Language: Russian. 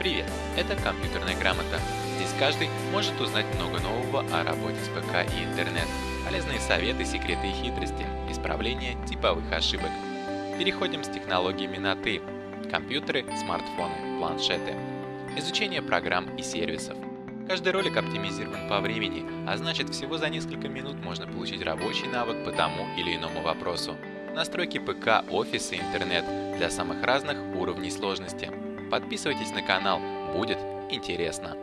Привет, это «Компьютерная грамота». Здесь каждый может узнать много нового о работе с ПК и интернет, полезные советы, секреты и хитрости, исправление типовых ошибок. Переходим с технологиями на «ты». Компьютеры, смартфоны, планшеты. Изучение программ и сервисов. Каждый ролик оптимизирован по времени, а значит всего за несколько минут можно получить рабочий навык по тому или иному вопросу. Настройки ПК, офис и интернет для самых разных уровней сложности. Подписывайтесь на канал, будет интересно.